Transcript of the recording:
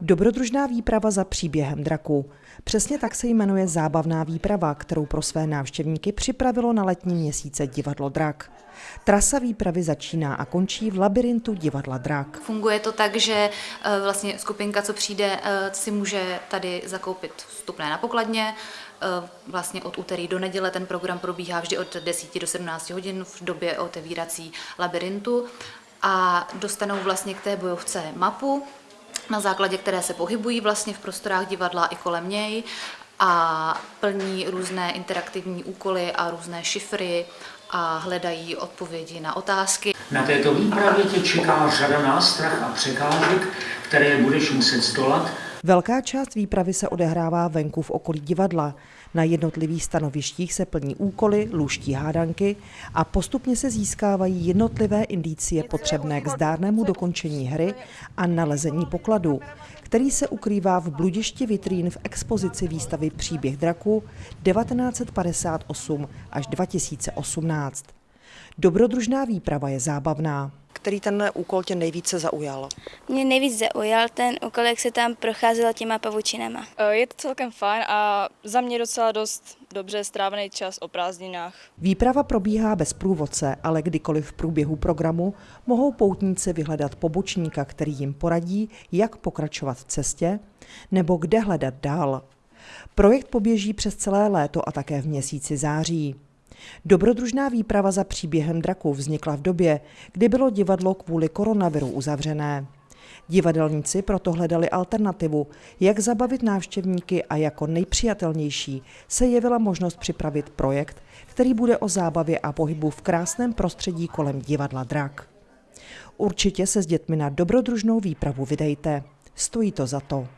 Dobrodružná výprava za příběhem draku. Přesně tak se jmenuje zábavná výprava, kterou pro své návštěvníky připravilo na letní měsíce divadlo Drak. Trasa výpravy začíná a končí v labirintu divadla Drak. Funguje to tak, že eh, vlastně skupinka, co přijde, eh, si může tady zakoupit vstupné na pokladně. Eh, vlastně od úterý do neděle ten program probíhá vždy od 10 do 17 hodin v době otevírací labirintu a dostanou vlastně k té bojovce mapu, na základě které se pohybují vlastně v prostorách divadla i kolem něj a plní různé interaktivní úkoly a různé šifry a hledají odpovědi na otázky. Na této výpravě tě čeká řada nástrah a překážek, které budeš muset zdolat, Velká část výpravy se odehrává venku v okolí divadla. Na jednotlivých stanovištích se plní úkoly, lůští hádanky a postupně se získávají jednotlivé indicie potřebné k zdárnému dokončení hry a nalezení pokladu, který se ukrývá v bludišti vitrín v expozici výstavy Příběh draku 1958 až 2018. Dobrodružná výprava je zábavná. Který ten úkol tě nejvíce zaujal? Mě nejvíc zaujal ten úkol, jak se tam procházelo těma pavučinama. Eh, Je to celkem fajn a za mě docela dost dobře strávený čas o prázdninách. Výprava probíhá bez průvodce, ale kdykoliv v průběhu programu mohou poutníci vyhledat pobočníka, který jim poradí, jak pokračovat v cestě nebo kde hledat dál. Projekt poběží přes celé léto a také v měsíci září. Dobrodružná výprava za příběhem draku vznikla v době, kdy bylo divadlo kvůli koronaviru uzavřené. Divadelníci proto hledali alternativu, jak zabavit návštěvníky a jako nejpřijatelnější se jevila možnost připravit projekt, který bude o zábavě a pohybu v krásném prostředí kolem divadla Drak. Určitě se s dětmi na dobrodružnou výpravu vydejte. Stojí to za to.